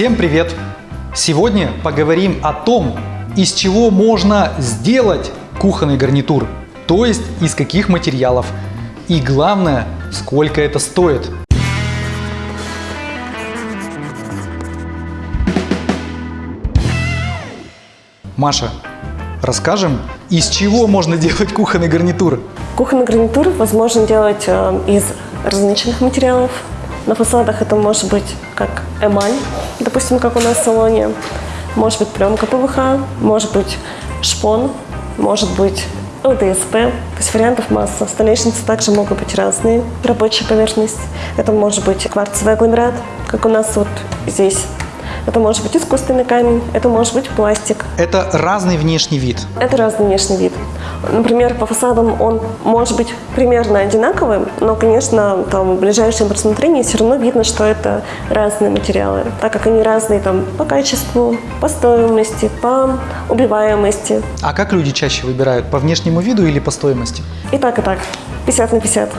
Всем привет! Сегодня поговорим о том, из чего можно сделать кухонный гарнитур, то есть из каких материалов. И главное, сколько это стоит. Маша, расскажем, из чего можно делать кухонный гарнитур? Кухонный гарнитур возможно делать э, из различных материалов. На фасадах это может быть как эмаль, допустим, как у нас в салоне, может быть пленка ПВХ, может быть шпон, может быть ЛДСП, то есть вариантов масса. Столешницы также могут быть разные. Рабочая поверхность, это может быть кварцевый агломерат, как у нас вот здесь. Это может быть искусственный камень, это может быть пластик. Это разный внешний вид. Это разный внешний вид. Например, по фасадам он может быть примерно одинаковым, но, конечно, там в ближайшем рассмотрении все равно видно, что это разные материалы, так как они разные там по качеству, по стоимости, по убиваемости. А как люди чаще выбирают? По внешнему виду или по стоимости? И так, и так. 50 на 50.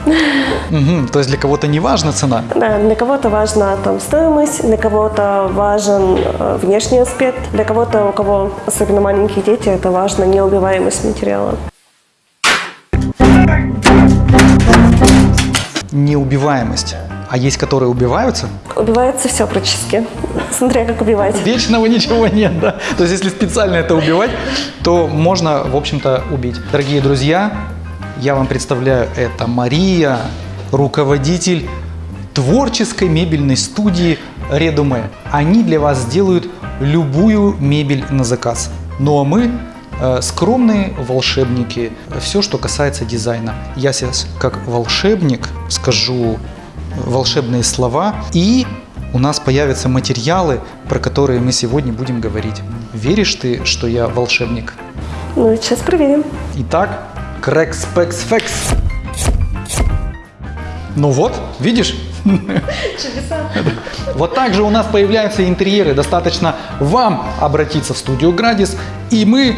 Угу, то есть для кого-то не важна цена? Да, для кого-то важна там стоимость, для кого-то важен э, внешний аспект, для кого-то, у кого особенно маленькие дети, это важно неубиваемость материала. Неубиваемость. А есть, которые убиваются? Убивается все практически, смотря как убивать. Вечного ничего нет, да? То есть если специально это убивать, то можно, в общем-то, убить. Дорогие друзья, я вам представляю, это Мария, руководитель творческой мебельной студии Редуме. Они для вас сделают любую мебель на заказ. Ну а мы скромные волшебники, все, что касается дизайна. Я сейчас как волшебник скажу волшебные слова и у нас появятся материалы, про которые мы сегодня будем говорить. Веришь ты, что я волшебник? Ну, сейчас проверим. Итак, Крекс, пекс, фекс. Ну вот, видишь? Чудеса. Вот так же у нас появляются интерьеры. Достаточно вам обратиться в студию Градис, и мы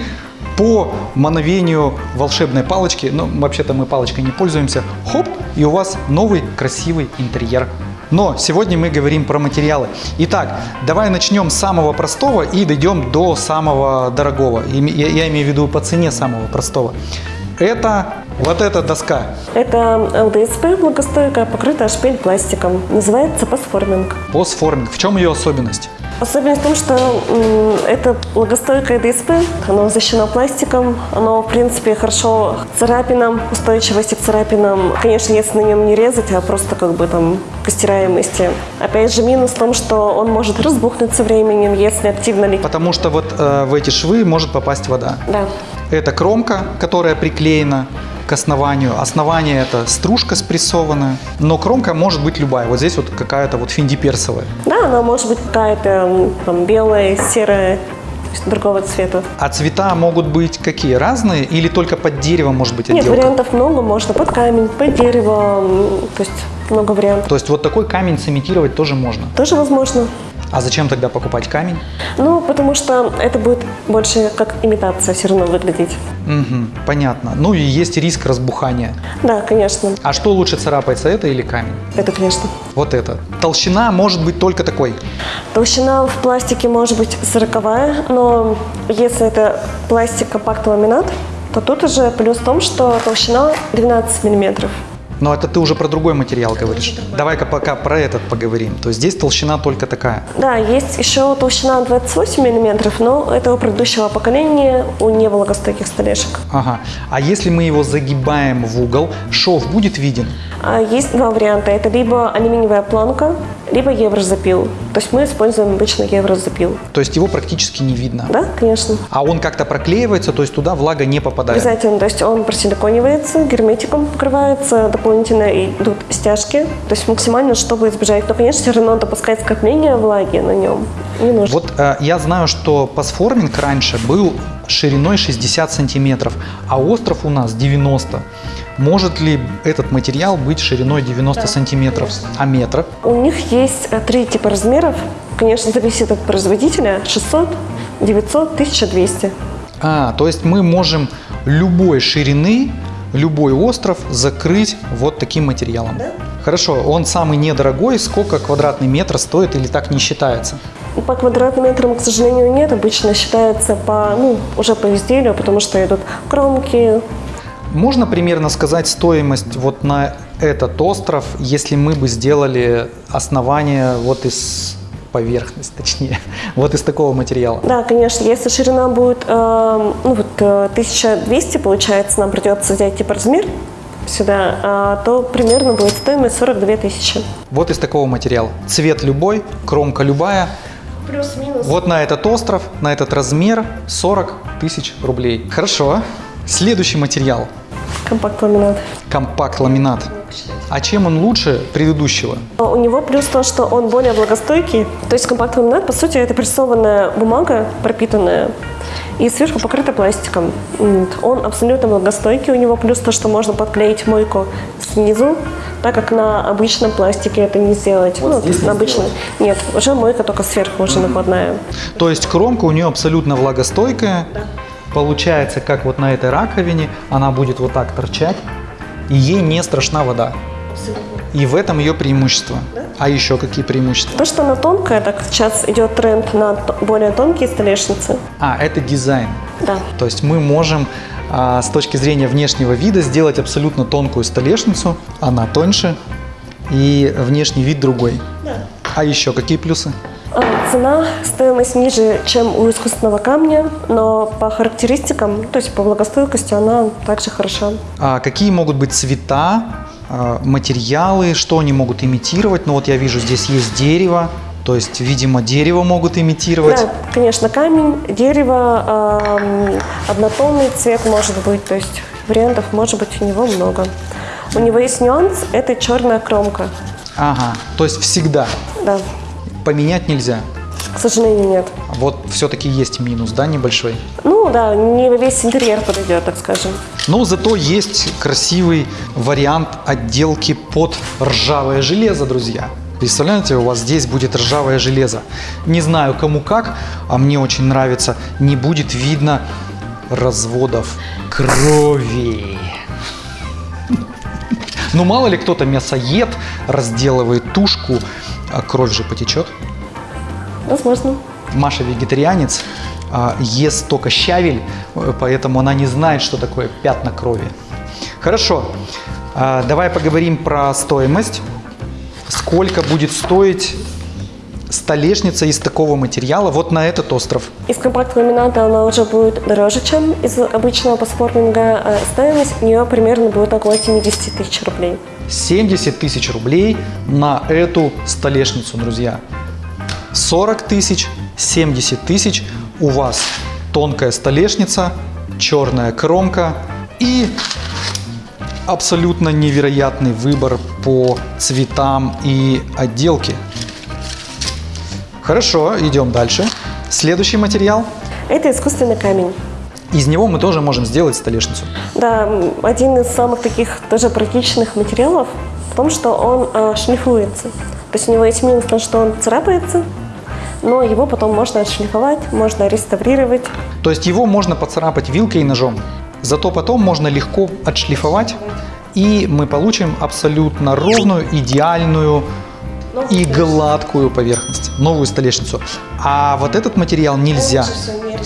по мановению волшебной палочки, ну, вообще-то мы палочкой не пользуемся, хоп, и у вас новый красивый интерьер. Но сегодня мы говорим про материалы. Итак, давай начнем с самого простого и дойдем до самого дорогого. Я, имею в виду по цене самого простого. Это вот эта доска. Это ЛДСП благостойкая, покрытая шпиль пластиком. Называется пасформинг. Постформинг. В чем ее особенность? Особенность в том, что это благостойкое ДСП, оно защищено пластиком, оно, в принципе, хорошо к царапинам, устойчивости к царапинам. Конечно, если на нем не резать, а просто как бы там к стираемости. Опять же, минус в том, что он может разбухнуть со временем, если активно лить. Потому что вот э, в эти швы может попасть вода. Да. Это кромка, которая приклеена к основанию. Основание это стружка спрессованная, но кромка может быть любая. Вот здесь вот какая-то вот финдиперсовая. Да, она может быть какая-то там, белая, серая, другого цвета. А цвета могут быть какие? Разные или только под дерево может быть Нет, отделка? вариантов много, можно под камень, под дерево, то есть много вариантов. То есть вот такой камень сымитировать тоже можно. Тоже возможно. А зачем тогда покупать камень? Ну, потому что это будет больше как имитация все равно выглядеть. Мгм, понятно. Ну и есть риск разбухания. Да, конечно. А что лучше царапается, это или камень? Это, конечно. Вот это. Толщина может быть только такой. Толщина в пластике может быть 40 но если это пластик компакт-ламинат, то тут уже плюс в том, что толщина 12 миллиметров. Но это ты уже про другой материал говоришь. Давай-ка пока про этот поговорим. То есть здесь толщина только такая. Да, есть еще толщина 28 миллиметров, но это у предыдущего поколения, у невлагостойких столешек. Ага. А если мы его загибаем в угол, шов будет виден? А есть два варианта. Это либо алюминиевая планка, либо еврозапил. То есть мы используем обычно еврозапил. То есть его практически не видно. Да, конечно. А он как-то проклеивается, то есть туда влага не попадает. Обязательно, то есть он просиликонивается, герметиком покрывается, дополнительно идут стяжки, то есть максимально, чтобы избежать. Но, конечно, все равно допускать скопление влаги на нем не нужно. Вот э, я знаю, что пасформинг раньше был шириной 60 сантиметров, а остров у нас 90. Может ли этот материал быть шириной 90 сантиметров, а метр? У них есть э, три типа размеров. Конечно, зависит от производителя. 600, 900, 1200. А, то есть мы можем любой ширины, любой остров закрыть вот таким материалом. Да. Хорошо, он самый недорогой, сколько квадратный метр стоит или так не считается? По квадратным метрам, к сожалению, нет. Обычно считается по, ну, уже по изделию, потому что идут кромки. Можно примерно сказать стоимость вот на этот остров, если мы бы сделали основание вот из поверхность, точнее, вот из такого материала? Да, конечно. Если ширина будет э, ну, вот, э, 1200, получается, нам придется взять типа размер сюда, а, то примерно будет стоимость 42 тысячи. Вот из такого материала. Цвет любой, кромка любая. Плюс-минус. Вот на этот остров, на этот размер 40 тысяч рублей. Хорошо. Следующий материал. Компакт-ламинат. Компакт-ламинат. А чем он лучше предыдущего? У него плюс то, что он более влагостойкий. То есть компакт-ламинат, по сути, это прессованная бумага, пропитанная, и сверху покрыта пластиком. Он абсолютно влагостойкий. У него плюс то, что можно подклеить мойку снизу, так как на обычном пластике это не сделать. Вот Ну, здесь не на обычном. Нет, уже мойка только сверху уже накладная. То есть кромка у нее абсолютно влагостойкая. Получается, как вот на этой раковине, она будет вот так торчать, и ей не страшна вода. И в этом ее преимущество. А еще какие преимущества? То, что она тонкая, так сейчас идет тренд на более тонкие столешницы. А, это дизайн. Да. То есть мы можем а, с точки зрения внешнего вида сделать абсолютно тонкую столешницу, она тоньше и внешний вид другой. А еще какие плюсы? А, Цена, стоимость ниже, чем у искусственного камня, но по характеристикам, то есть по влагостойкости, она также хороша. А какие могут быть цвета, материалы, что они могут имитировать? Ну вот я вижу, здесь есть дерево, то есть, видимо, дерево могут имитировать. Да, конечно, камень, дерево, ам, однотонный цвет может быть, то есть вариантов может быть у него много. У него есть нюанс, это черная кромка. Ага, то есть всегда Да, поменять нельзя. К сожалению, нет. Вот все-таки есть минус, да, небольшой. Ну да, не весь интерьер подойдет, так скажем. Но зато есть красивый вариант отделки под ржавое железо, друзья. Представляете, у вас здесь будет ржавое железо. Не знаю кому как, а мне очень нравится. Не будет видно разводов крови. Ну мало ли кто-то мясоед разделывает тушку, а кровь же потечет. Возможно. Маша вегетарианец, а, ест только щавель, э, поэтому она не знает, что такое пятна крови. Хорошо, а, давай поговорим про стоимость. Сколько будет стоить столешница из такого материала вот на этот остров? Из компакт-ламината она уже будет дороже, чем из обычного паспортинга. а Стоимость у нее примерно будет около 70 тысяч рублей. 70 тысяч рублей на эту столешницу, друзья. 40 тысяч, 70 тысяч. У вас тонкая столешница, черная кромка и абсолютно невероятный выбор по цветам и отделке. Хорошо, идем дальше. Следующий материал. Это искусственный камень. Из него мы тоже можем сделать столешницу. Да, один из самых таких тоже практичных материалов в том, что он а, шлифуется. То есть у него есть минус в том, что он царапается, но его потом можно отшлифовать, можно реставрировать. То есть его можно поцарапать вилкой и ножом. Зато потом можно легко отшлифовать, и мы получим абсолютно ровную, идеальную и гладкую поверхность, новую столешницу. А вот этот материал нельзя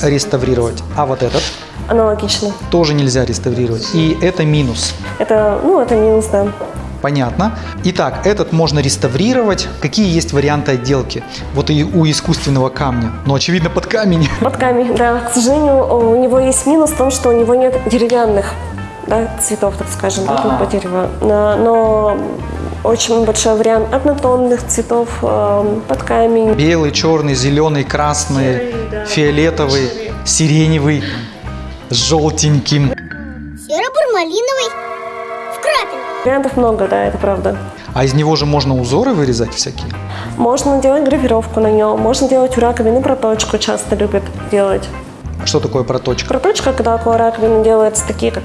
не реставрировать, а вот этот Аналогично. тоже нельзя реставрировать. И это минус. Это, ну, это минус, да. Понятно. Итак, этот можно реставрировать. Какие есть варианты отделки? Вот и у искусственного камня. Ну, очевидно, под камень. Под камень, да. К сожалению, у него есть минус в том, что у него нет деревянных да, цветов, так скажем, да, Ага. по дереву. Но, но очень большой вариант однотонных цветов эм, под камень. Белый, черный, зеленый, красный, Серый, да. фиолетовый, сиреневый, с желтеньким. Серо-бурмалиновый. Вариантов много, да, это правда. А из него же можно узоры вырезать всякие. Можно делать гравировку на нем, можно делать у раковины проточку, часто любят делать. Что такое проточка? Проточка, когда около раковины делаются такие, как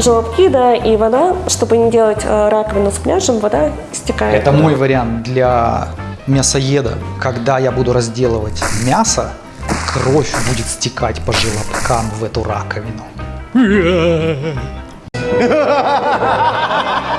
желобки, да, и вода, чтобы не делать э, раковину с пляжем, вода стекает. Это мой вариант для мясоеда. Когда я буду разделывать мясо, кровь будет стекать по желобкам в эту раковину.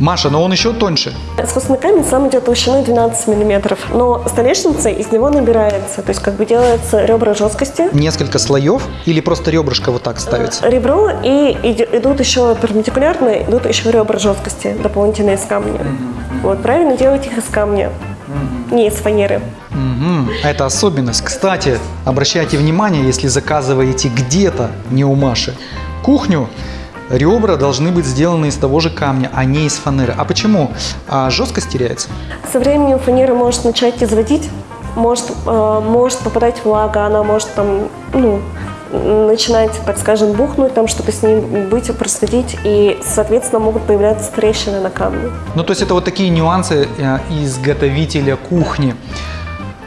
Маша, но он еще тоньше. Искусственный камень сам идет толщиной 12 миллиметров, но столешница из него набирается, то есть как бы делается ребра жесткости, Несколько слоев или просто ребрышко вот так ставится? ребро и идут еще перпендикулярно, идут еще ребра жесткости дополнительные из камня. Вот, правильно делать их из камня, не из фанеры. Мгм, Это особенность. Кстати, обращайте внимание, если заказываете где-то, не у Маши, кухню, ребра должны быть сделаны из того же камня, а не из фанеры. А почему? А жесткость теряется? Со временем фанера может начать изводить, может, э, может попадать влага, она может там, ну, начинать, так скажем, бухнуть, там что-то с ней быть, происходить, и, соответственно, могут появляться трещины на камне. Ну, то есть это вот такие нюансы э, изготовителя кухни.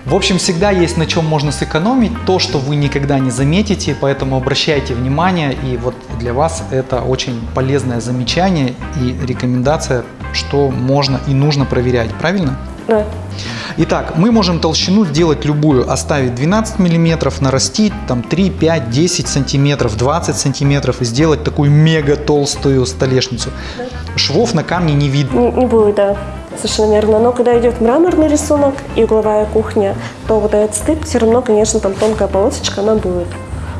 В общем, всегда есть на чем можно сэкономить, то, что вы никогда не заметите, поэтому обращайте внимание, и вот для вас это очень полезное замечание и рекомендация, что можно и нужно проверять, правильно? Да. Итак, мы можем толщину сделать любую, оставить 12 миллиметров, нарастить там 3, 5, 10 сантиметров, 20 сантиметров и сделать такую мега толстую столешницу. Швов на камне не видно. Не, не будет, да. Совершенно верно. Но когда идет мраморный рисунок и угловая кухня, то вот этот стык все равно, конечно, там тонкая полосочка, она будет.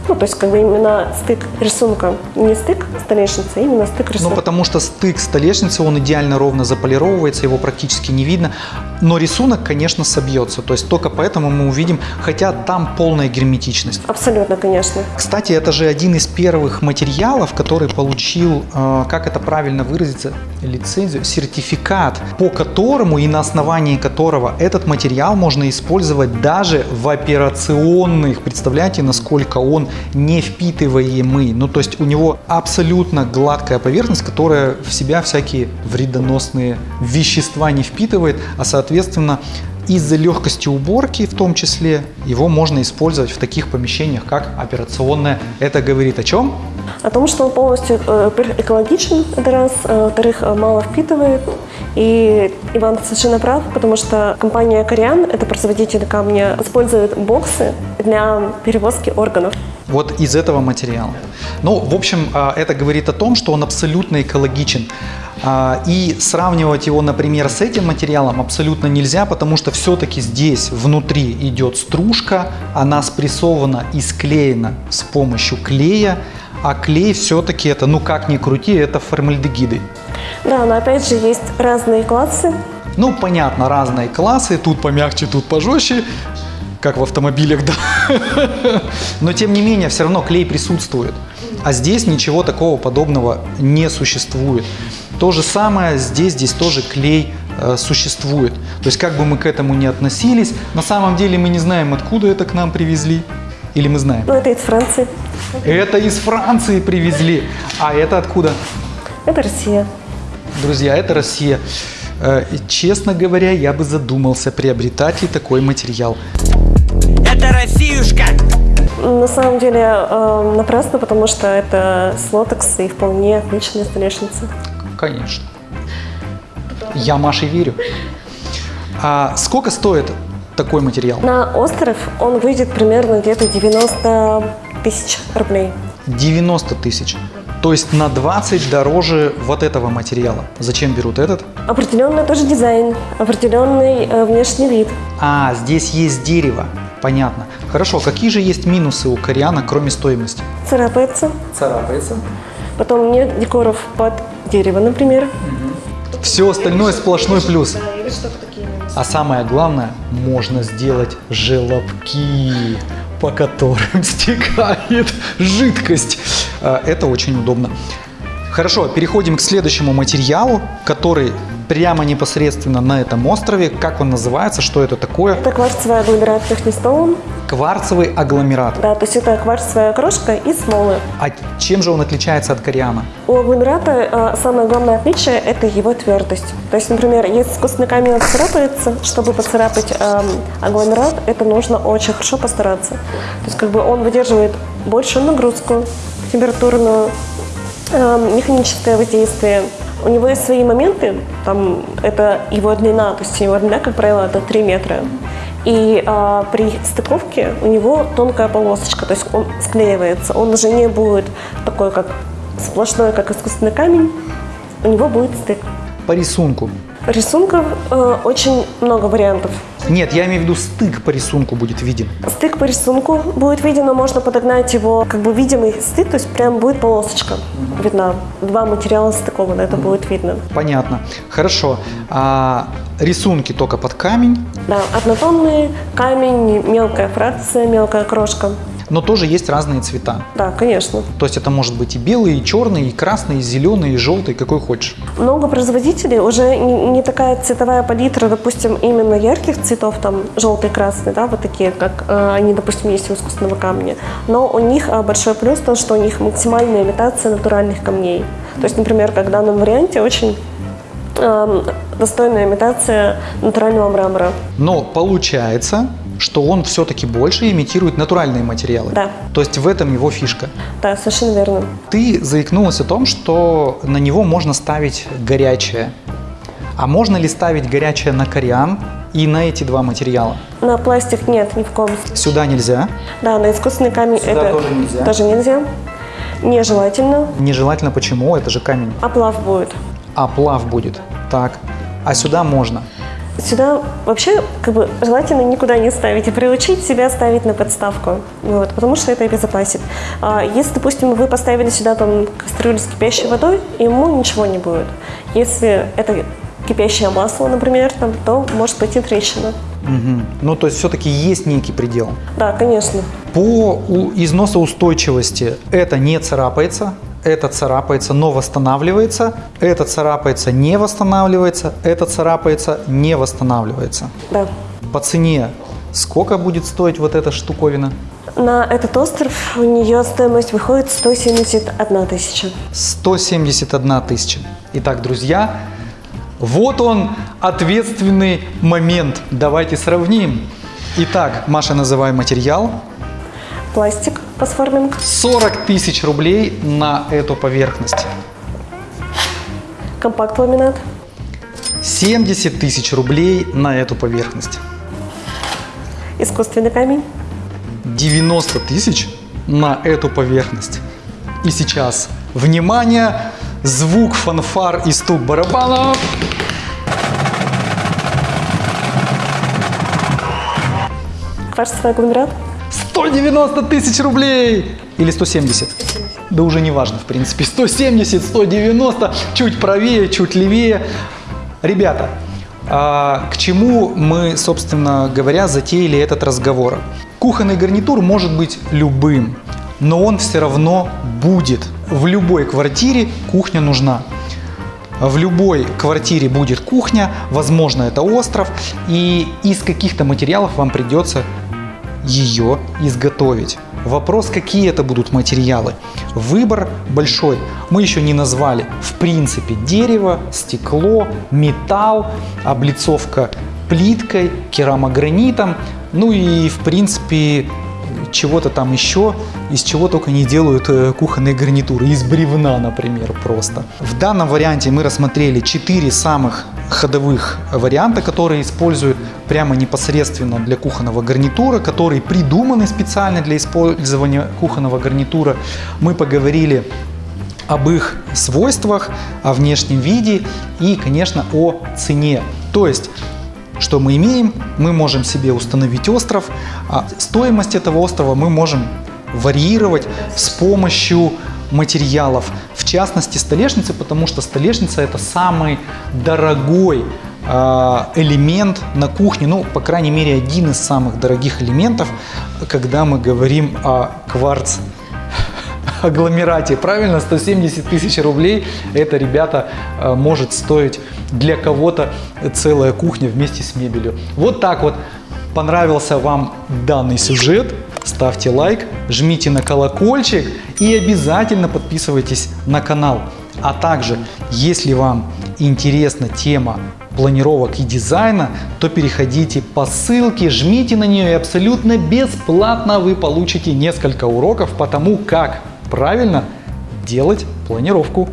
Ну, то есть как бы именно стык рисунка. Не стык столешницы, а именно стык Ну, рисунка. потому что стык столешницы, он идеально ровно заполировывается, его практически не видно. Но рисунок, конечно, собьется. То есть только поэтому мы увидим, хотя там полная герметичность. Абсолютно, конечно. Кстати, это же один из первых материалов, который получил, э, как это правильно выразиться, лицензию, сертификат, по которому и на основании которого этот материал можно использовать даже в операционных. Представляете, насколько он не впитываемый. Ну, то есть у него абсолютно гладкая поверхность, которая в себя всякие вредоносные вещества не впитывает, а соответственно из-за легкости уборки в том числе его можно использовать в таких помещениях, как операционная. Это говорит о чем? О том, что он полностью, э, во-первых, экологичен, это раз, э, во-вторых, э, мало впитывает. И Иван совершенно прав, потому что компания Кориан, это производитель камня, использует боксы для перевозки органов. Вот из этого материала. Ну, в общем, это говорит о том, что он абсолютно экологичен. А, И сравнивать его, например, с этим материалом абсолютно нельзя, потому что все-таки здесь внутри идет стружка, она спрессована и склеена с помощью клея, а клей все-таки это, ну как ни крути, это формальдегиды. Да, но опять же есть разные классы. Ну, понятно, разные классы, тут помягче, тут пожестче, как в автомобилях, да. Но тем не менее, все равно клей присутствует. А здесь ничего такого подобного не существует. То же самое здесь, здесь тоже клей э, существует. То есть как бы мы к этому ни относились, на самом деле мы не знаем, откуда это к нам привезли. Или мы знаем? Ну, это из Франции. Это из Франции привезли. А это откуда? Это Россия. Друзья, это Россия. Э, и, Честно говоря, я бы задумался, приобретать ли такой материал. Это Россиюшка! На самом деле э, напрасно, потому что это с лотекс и вполне отличная столешница. Конечно. Я Маше верю. А сколько стоит такой материал? На остров он выйдет примерно где-то 90 тысяч рублей. 90 тысяч. То есть на 20 дороже вот этого материала. Зачем берут этот? Определенный тоже дизайн, определенный э, внешний вид. А, здесь есть дерево. Понятно. Хорошо, какие же есть минусы у кориана, кроме стоимости? Царапается. Царапается. Потом нет декоров под дерево, например. Все остальное сплошной плюс. А самое главное, можно сделать желобки, по которым стекает жидкость. А, Это очень удобно. Хорошо, переходим к следующему материалу, который прямо непосредственно на этом острове. Как он называется, что это такое? Это кварцевый агломерат Технистоун. Кварцевый агломерат. Да, то есть это кварцевая крошка из смолы. А чем же он отличается от кориана? У агломерата э, самое главное отличие – это его твердость. То есть, например, если искусственный камень царапается, чтобы поцарапать эм, агломерат, это нужно очень хорошо постараться. То есть как бы он выдерживает большую нагрузку, температурную, эм, механическое воздействие. У него есть свои моменты, там это его длина, то есть его длина, как правило, это 3 метра. И а, при стыковке у него тонкая полосочка, то есть он склеивается. Он уже не будет такой, как сплошной, как искусственный камень. У него будет стык. по рисунку. Рисунков э, очень много вариантов. Нет, я имею в виду стык по рисунку будет виден. Стык по рисунку будет виден, но можно подогнать его, как бы видимый стык, то есть прям будет полосочка видна. Два материала стыкованы, это будет видно. Понятно. Хорошо. А рисунки только под камень, Да, однотонный камень, мелкая фракция, мелкая крошка. Но тоже есть разные цвета. Да, конечно. То есть это может быть и белый, и черный, и красный, и зеленый, и желтый, какой хочешь. Много производителей уже не, такая цветовая палитра, допустим, именно ярких цветов, там желтый, красный, да, вот такие, как э, они, допустим, есть у искусственного камня. Но у них э, большой плюс то, что у них максимальная имитация натуральных камней. То есть, например, как в данном варианте очень эм, достойная имитация натурального мрамора. Но получается, что он все-таки больше имитирует натуральные материалы. Да. То есть в этом его фишка. Да, совершенно верно. Ты заикнулась о том, что на него можно ставить горячее. А можно ли ставить горячее на кориан и на эти два материала? На пластик нет, ни в коем случае. Сюда нельзя. Да, на искусственный камень Сюда это тоже нельзя. тоже нельзя. Нежелательно. Нежелательно почему? Это же камень. Оплав будет. А плав будет. Так. А сюда можно. Сюда вообще как бы желательно никуда не ставить и приучить себя ставить на подставку, вот, потому что это обезопасит. А если, допустим, вы поставили сюда там кастрюлю с кипящей водой, ему ничего не будет. Если это кипящее масло, например, там, то может пойти трещина. Мгм. Ну, то есть все-таки есть некий предел. Да, конечно. По износоустойчивости это не царапается, это царапается, но восстанавливается, это царапается, не восстанавливается, это царапается, не восстанавливается. Да. По цене сколько будет стоить вот эта штуковина? На этот остров у нее стоимость выходит 171 тысяча. 171 тысяча. Итак, друзья, вот он ответственный момент. Давайте сравним. Итак, Маша, называй материал. Пластик фосформинг, 40 тысяч рублей на эту поверхность. компакт-ламинат, 70 тысяч рублей на эту поверхность. искусственный камень, 90 тысяч на эту поверхность. И сейчас, внимание, звук фанфар и стук барабанов. кварцевый агломерат, 190 тысяч рублей! Или 170? Да уже не важно, в принципе. 170, 190, чуть правее, чуть левее. Ребята, а, к чему мы, собственно говоря, затеяли этот разговор? Кухонный гарнитур может быть любым, но он все равно будет. В любой квартире кухня нужна. В любой квартире будет кухня, возможно, это остров, и из каких-то материалов вам придется ее изготовить. Вопрос, какие это будут материалы. Выбор большой. Мы еще не назвали. В принципе, дерево, стекло, металл, облицовка плиткой, керамогранитом. Ну и, в принципе, чего-то там еще, из чего только не делают э, кухонные гарнитуры. Из бревна, например, просто. В данном варианте мы рассмотрели 4 самых ходовых варианта, которые используют прямо непосредственно для кухонного гарнитура, которые придуманы специально для использования кухонного гарнитура. Мы поговорили об их свойствах, о внешнем виде и, конечно, о цене. То есть что мы имеем? Мы можем себе установить остров, а стоимость этого острова мы можем варьировать с помощью материалов, в частности столешницы, потому что столешница это самый дорогой а, элемент на кухне, ну, по крайней мере, один из самых дорогих элементов, когда мы говорим о кварц агломерате. Правильно, 170 тысяч рублей это, ребята, э, может стоить для кого-то целая кухня вместе с мебелью. Вот так вот. Понравился вам данный сюжет? Ставьте лайк, жмите на колокольчик и обязательно подписывайтесь на канал. А также, если вам интересна тема планировок и дизайна, то переходите по ссылке, жмите на нее и абсолютно бесплатно вы получите несколько уроков по тому, как правильно делать планировку.